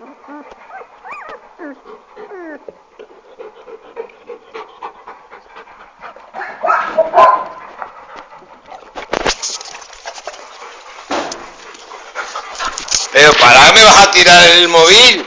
Mm-hmm. Pero para, ¿me vas a tirar el móvil?